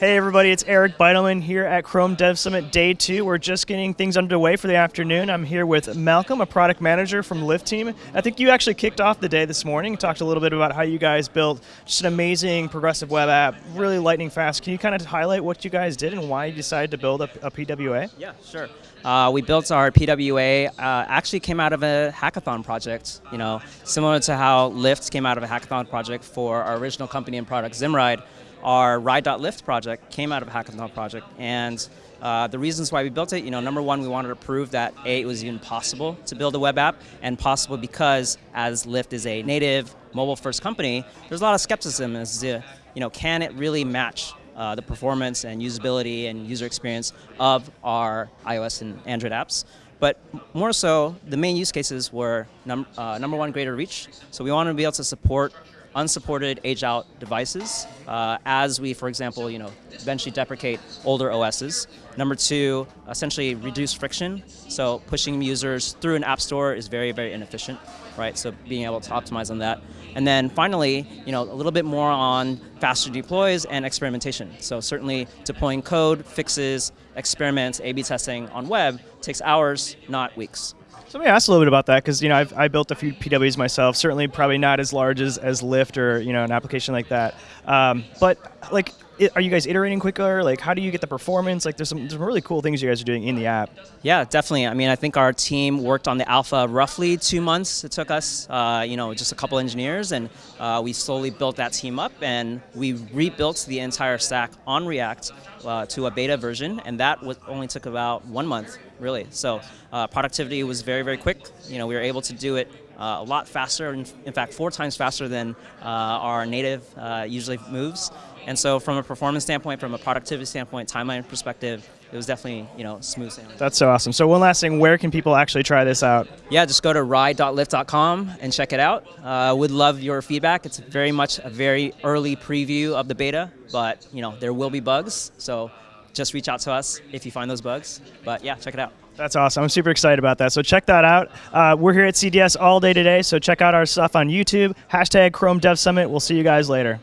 Hey everybody, it's Eric Bidelman here at Chrome Dev Summit Day 2. We're just getting things underway for the afternoon. I'm here with Malcolm, a product manager from Lyft Team. I think you actually kicked off the day this morning, talked a little bit about how you guys built just an amazing progressive web app, really lightning fast. Can you kind of highlight what you guys did and why you decided to build a, a PWA? Yeah, sure. Uh, we built our PWA, uh, actually came out of a hackathon project, you know, similar to how Lyft came out of a hackathon project for our original company and product, Zimride our Ride.Lyft project came out of a hackathon project, and uh, the reasons why we built it, you know, number one, we wanted to prove that A, it was even possible to build a web app, and possible because as Lyft is a native mobile-first company, there's a lot of skepticism as to, you know, can it really match uh, the performance and usability and user experience of our iOS and Android apps. But more so, the main use cases were num uh, number one, greater reach. So we wanted to be able to support unsupported age-out devices uh, as we, for example, you know, eventually deprecate older OSs. Number two, essentially reduce friction. So pushing users through an app store is very, very inefficient, right? So being able to optimize on that. And then finally, you know, a little bit more on faster deploys and experimentation. So certainly deploying code, fixes, experiments, A-B testing on web takes hours, not weeks. So let me ask a little bit about that because you know I've I built a few PWs myself. Certainly, probably not as large as as Lyft or you know an application like that. Um, but like, are you guys iterating quicker? Like, how do you get the performance? Like, there's some, there's some really cool things you guys are doing in the app. Yeah, definitely. I mean, I think our team worked on the alpha roughly two months. It took us, uh, you know, just a couple engineers, and uh, we slowly built that team up, and we rebuilt the entire stack on React uh, to a beta version, and that was, only took about one month, really. So uh, productivity was very, very quick. You know, we were able to do it uh, a lot faster, in, in, fact, four times faster than uh, our native uh, usually moves. And so from a performance standpoint, from a productivity standpoint, timeline perspective, it was definitely, you know, smooth sailing. That's so awesome. So one last thing, where can people actually try this out? Yeah, just go to ride.lyft.com and check it out. Uh, would love your feedback. It's very much a very early preview of the beta, but, you know, there will be bugs. So just reach out to us if you find those bugs. But yeah, check it out. That's awesome. I'm super excited about that. So check that out. Uh, we're here at CDS all day today, so check out our stuff on YouTube. Hashtag Chrome Dev Summit. We'll see you guys later.